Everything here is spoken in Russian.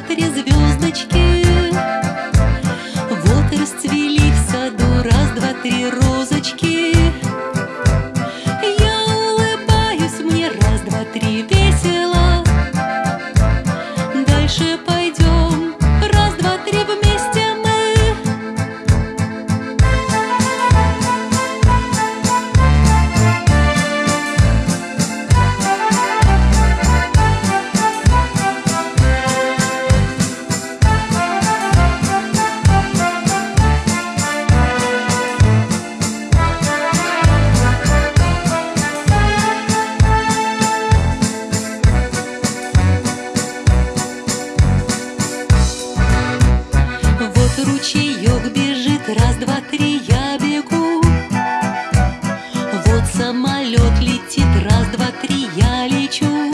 три звездочки. Вот расцвели в саду. Раз, два, три розы Самолет летит, раз, два, три, я лечу.